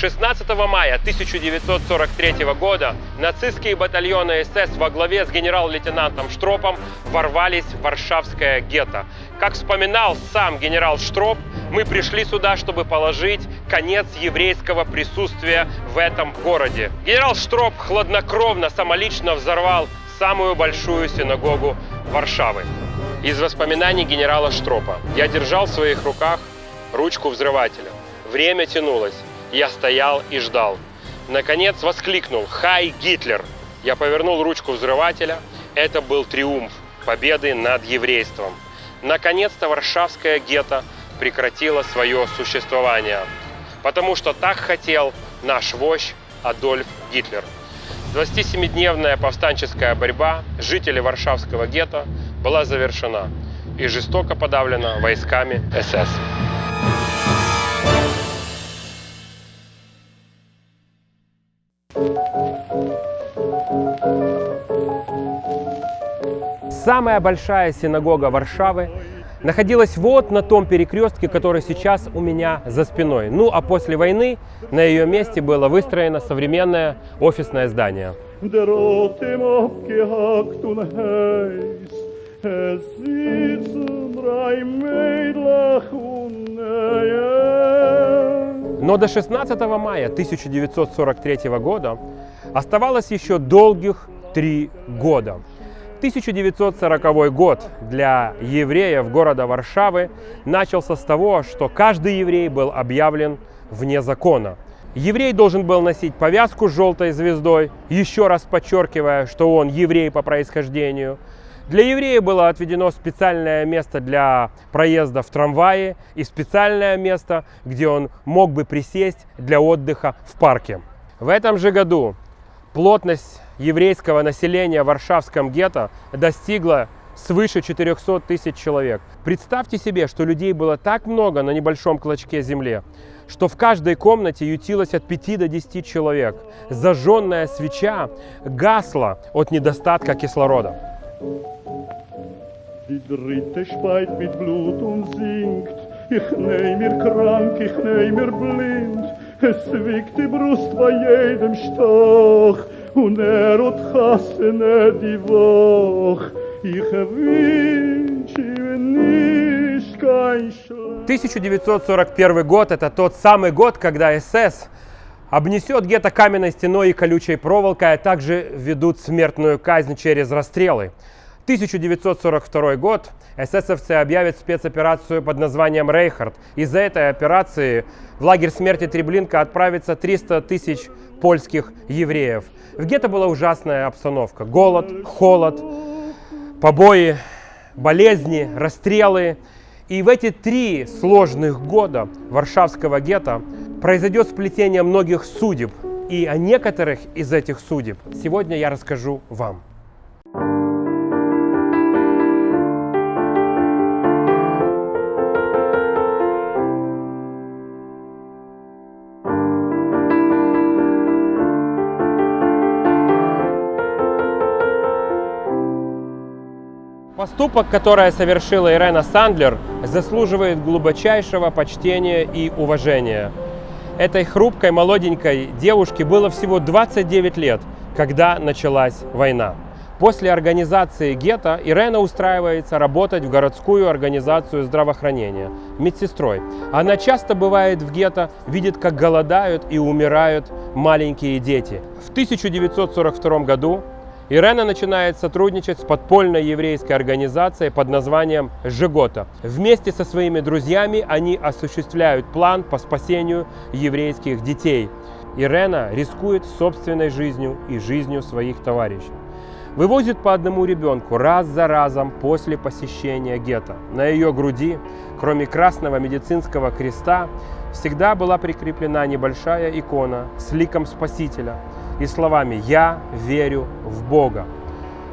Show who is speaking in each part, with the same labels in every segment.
Speaker 1: 16 мая 1943 года нацистские батальоны СС во главе с генерал-лейтенантом Штропом ворвались в Варшавское гетто. Как вспоминал сам генерал Штроп, мы пришли сюда, чтобы положить конец еврейского присутствия в этом городе. Генерал Штроп хладнокровно, самолично взорвал самую большую синагогу Варшавы. Из воспоминаний генерала Штропа я держал в своих руках ручку взрывателя. Время тянулось. Я стоял и ждал. Наконец воскликнул «Хай, Гитлер!». Я повернул ручку взрывателя. Это был триумф победы над еврейством. Наконец-то Варшавское гетто прекратило свое существование. Потому что так хотел наш вождь Адольф Гитлер. 27-дневная повстанческая борьба жителей Варшавского гетто была завершена и жестоко подавлена войсками СС. Самая большая синагога Варшавы находилась вот на том перекрестке, который сейчас у меня за спиной. Ну а после войны на ее месте было выстроено современное офисное здание. Но до 16 мая 1943 года оставалось еще долгих три года. 1940 год для евреев города Варшавы начался с того, что каждый еврей был объявлен вне закона. Еврей должен был носить повязку с желтой звездой, еще раз подчеркивая, что он еврей по происхождению. Для еврея было отведено специальное место для проезда в трамвае и специальное место, где он мог бы присесть для отдыха в парке. В этом же году плотность еврейского населения в Варшавском гетто достигла свыше 400 тысяч человек. Представьте себе, что людей было так много на небольшом клочке земли, что в каждой комнате ютилось от 5 до 10 человек. Зажженная свеча гасла от недостатка кислорода. Ich nehm mir krank, ich nehm mir blind, es wiegt die Brust bei jedem Stoch. und er hat hasse die Woch. Ich wünsche nicht kein 1941 год – это тот самый год, когда СС обнесет гетто каменной стеной и колючей проволокой, а также ведут смертную казнь через расстрелы. 1942 год эсэсовцы объявят спецоперацию под названием «Рейхард». Из-за этой операции в лагерь смерти Треблинка отправится 300 тысяч польских евреев. В гетто была ужасная обстановка. Голод, холод, побои, болезни, расстрелы. И в эти три сложных года Варшавского гетто произойдет сплетение многих судеб. И о некоторых из этих судеб сегодня я расскажу вам. Поступок, который совершила Ирена Сандлер, заслуживает глубочайшего почтения и уважения. Этой хрупкой молоденькой девушке было всего 29 лет, когда началась война. После организации гетто Ирена устраивается работать в городскую организацию здравоохранения медсестрой. Она часто бывает в гетто, видит, как голодают и умирают маленькие дети. В 1942 году Ирена начинает сотрудничать с подпольной еврейской организацией под названием «Жигота». Вместе со своими друзьями они осуществляют план по спасению еврейских детей. Ирена рискует собственной жизнью и жизнью своих товарищей. Вывозит по одному ребенку раз за разом после посещения гетто. На ее груди, кроме красного медицинского креста, всегда была прикреплена небольшая икона с ликом Спасителя – и словами «Я верю в Бога».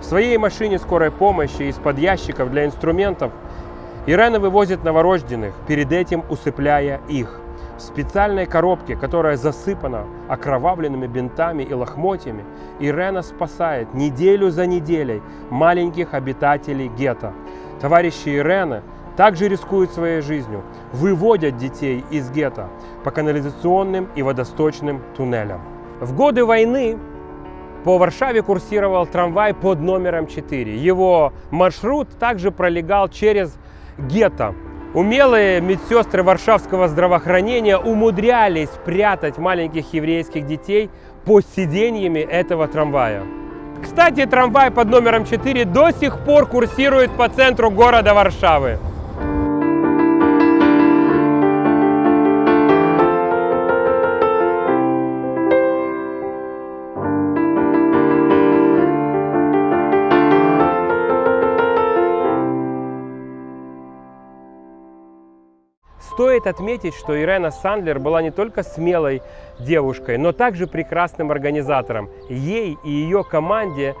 Speaker 1: В своей машине скорой помощи из-под ящиков для инструментов Ирена вывозит новорожденных, перед этим усыпляя их. В специальной коробке, которая засыпана окровавленными бинтами и лохмотьями, Ирена спасает неделю за неделей маленьких обитателей гетто. Товарищи Ирены также рискуют своей жизнью, выводят детей из гетто по канализационным и водосточным туннелям. В годы войны по Варшаве курсировал трамвай под номером 4. Его маршрут также пролегал через гетто. Умелые медсестры варшавского здравоохранения умудрялись прятать маленьких еврейских детей под сиденьями этого трамвая. Кстати, трамвай под номером 4 до сих пор курсирует по центру города Варшавы. Стоит отметить, что Ирена Сандлер была не только смелой девушкой, но также прекрасным организатором. Ей и ее команде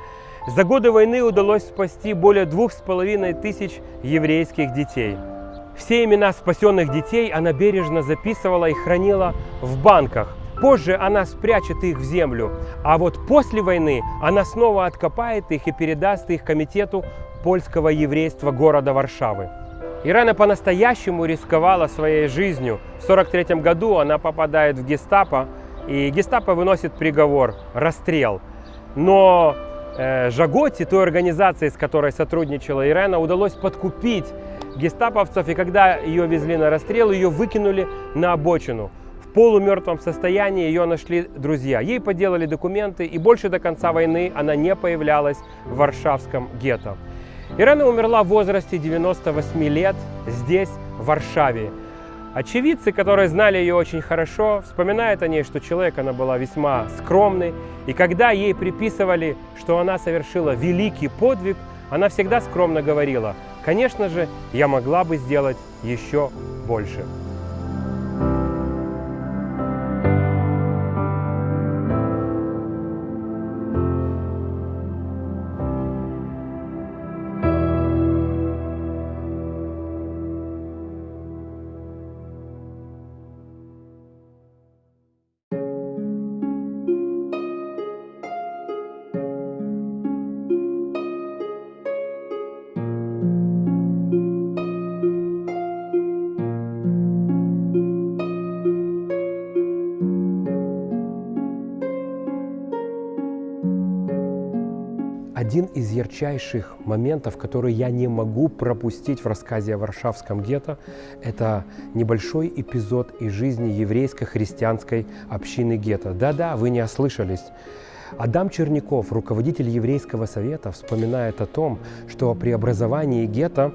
Speaker 1: за годы войны удалось спасти более двух с половиной тысяч еврейских детей. Все имена спасенных детей она бережно записывала и хранила в банках. Позже она спрячет их в землю, а вот после войны она снова откопает их и передаст их комитету польского еврейства города Варшавы. Ирена по-настоящему рисковала своей жизнью. В 1943 году она попадает в гестапо, и гестапо выносит приговор – расстрел. Но э, Жаготи, той организации, с которой сотрудничала Ирена, удалось подкупить гестаповцев, и когда ее везли на расстрел, ее выкинули на обочину. В полумертвом состоянии ее нашли друзья. Ей поделали документы, и больше до конца войны она не появлялась в Варшавском гетто. Ирена умерла в возрасте 98 лет здесь, в Варшаве. Очевидцы, которые знали ее очень хорошо, вспоминают о ней, что человек она была весьма скромный. И когда ей приписывали, что она совершила великий подвиг, она всегда скромно говорила, конечно же, я могла бы сделать еще больше. Один из ярчайших моментов, который я не могу пропустить в рассказе о Варшавском гетто, это небольшой эпизод из жизни еврейско-христианской общины гетто. Да-да, вы не ослышались. Адам Черняков, руководитель еврейского совета, вспоминает о том, что при образовании гетто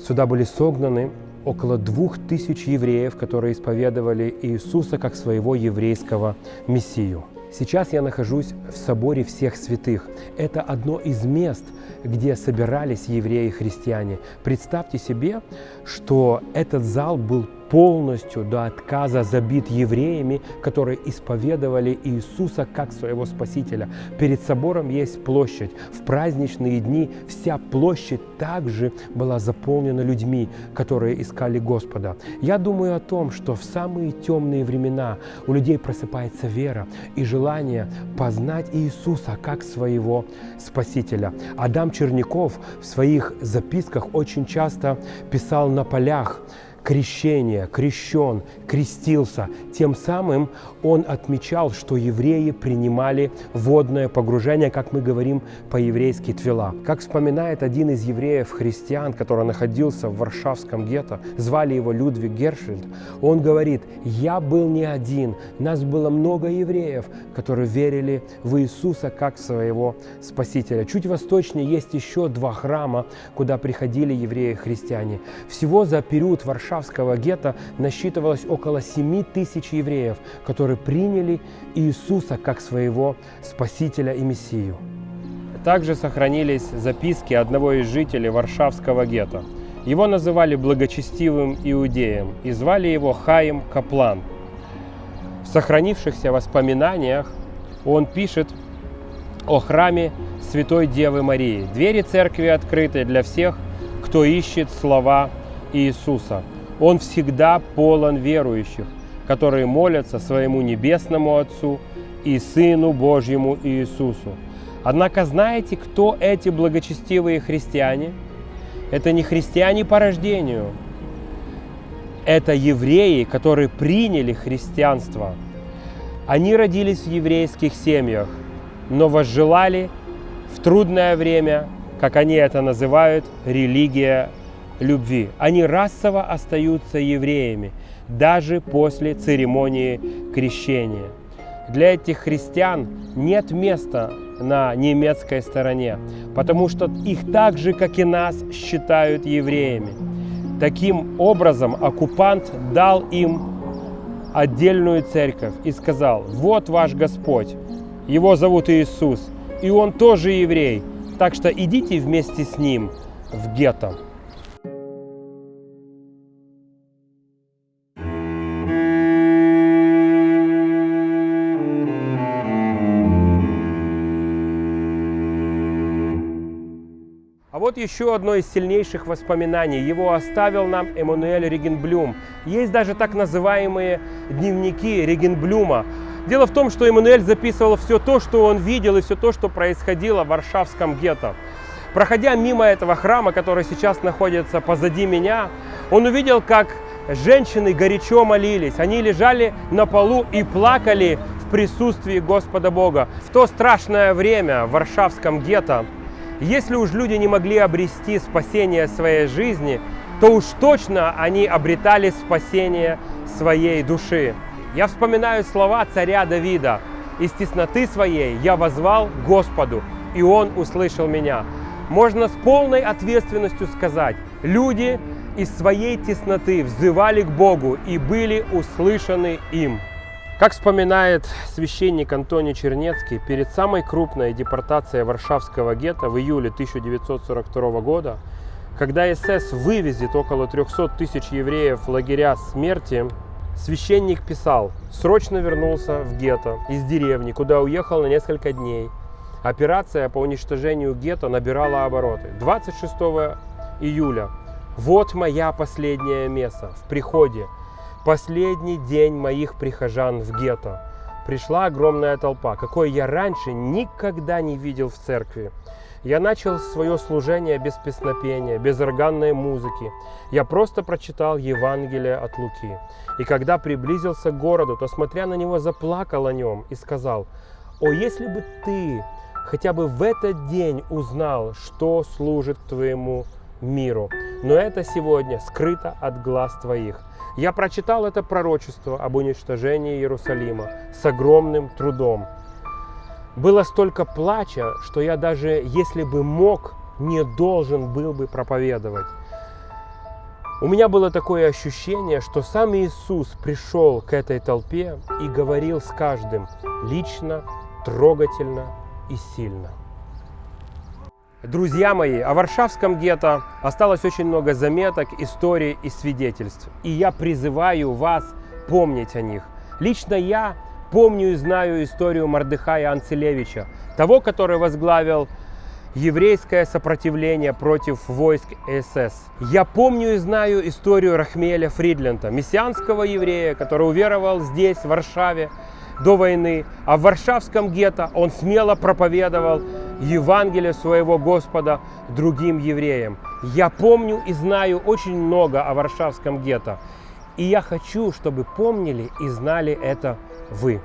Speaker 1: сюда были согнаны около двух тысяч евреев, которые исповедовали Иисуса как своего еврейского мессию. Сейчас я нахожусь в соборе всех святых. Это одно из мест, где собирались евреи и христиане. Представьте себе, что этот зал был полностью до отказа забит евреями, которые исповедовали Иисуса как своего Спасителя. Перед собором есть площадь. В праздничные дни вся площадь также была заполнена людьми, которые искали Господа. Я думаю о том, что в самые темные времена у людей просыпается вера и желание познать Иисуса как своего Спасителя. Адам Черняков в своих записках очень часто писал на полях, крещение, крещен, крестился. Тем самым он отмечал, что евреи принимали водное погружение, как мы говорим по-еврейски твила. Как вспоминает один из евреев-христиан, который находился в Варшавском гетто, звали его Людвиг Гершельд, он говорит, «Я был не один, нас было много евреев, которые верили в Иисуса как своего Спасителя». Чуть восточнее есть еще два храма, куда приходили евреи-христиане. Всего за период Варшавского гетто насчитывалось около 7 тысяч евреев, которые приняли Иисуса как своего Спасителя и Мессию. Также сохранились записки одного из жителей Варшавского гетто. Его называли благочестивым иудеем и звали его Хаим Каплан. В сохранившихся воспоминаниях он пишет о храме Святой Девы Марии. Двери церкви открыты для всех, кто ищет слова Иисуса. Он всегда полон верующих, которые молятся своему Небесному Отцу и Сыну Божьему Иисусу. Однако знаете, кто эти благочестивые христиане? Это не христиане по рождению. Это евреи, которые приняли христианство. Они родились в еврейских семьях, но возжелали в трудное время, как они это называют, религия любви. Они расово остаются евреями, даже после церемонии крещения. Для этих христиан нет места на немецкой стороне, потому что их так же, как и нас, считают евреями. Таким образом, оккупант дал им отдельную церковь и сказал, вот ваш Господь, его зовут Иисус, и он тоже еврей, так что идите вместе с ним в гетто. Еще одно из сильнейших воспоминаний. Его оставил нам Эммануэль Регенблюм. Есть даже так называемые дневники Регенблюма. Дело в том, что Эммануэль записывал все то, что он видел и все то, что происходило в Варшавском гетто. Проходя мимо этого храма, который сейчас находится позади меня, он увидел, как женщины горячо молились. Они лежали на полу и плакали в присутствии Господа Бога. В то страшное время в Варшавском гетто если уж люди не могли обрести спасение своей жизни, то уж точно они обретали спасение своей души. Я вспоминаю слова царя Давида. «Из тесноты своей я возвал Господу, и Он услышал меня». Можно с полной ответственностью сказать, люди из своей тесноты взывали к Богу и были услышаны им. Как вспоминает священник Антоний Чернецкий, перед самой крупной депортацией Варшавского гетто в июле 1942 года, когда СС вывезет около 300 тысяч евреев в лагеря смерти, священник писал, срочно вернулся в гетто из деревни, куда уехал на несколько дней. Операция по уничтожению гетто набирала обороты. 26 июля. Вот моя последняя месса в приходе последний день моих прихожан в гетто. Пришла огромная толпа, какой я раньше никогда не видел в церкви. Я начал свое служение без песнопения, без органной музыки. Я просто прочитал Евангелие от Луки. И когда приблизился к городу, то, смотря на него, заплакал о нем и сказал, «О, если бы ты хотя бы в этот день узнал, что служит твоему миру, но это сегодня скрыто от глаз твоих. Я прочитал это пророчество об уничтожении Иерусалима с огромным трудом. Было столько плача, что я даже, если бы мог, не должен был бы проповедовать. У меня было такое ощущение, что сам Иисус пришел к этой толпе и говорил с каждым лично, трогательно и сильно. Друзья мои, о Варшавском гетто осталось очень много заметок, историй и свидетельств. И я призываю вас помнить о них. Лично я помню и знаю историю Мардыхая Анцелевича, того, который возглавил еврейское сопротивление против войск СС. Я помню и знаю историю Рахмеля Фридлента, мессианского еврея, который уверовал здесь, в Варшаве, до войны, а в Варшавском гетто он смело проповедовал Евангелие своего Господа другим евреям. Я помню и знаю очень много о Варшавском гетто. И я хочу, чтобы помнили и знали это вы.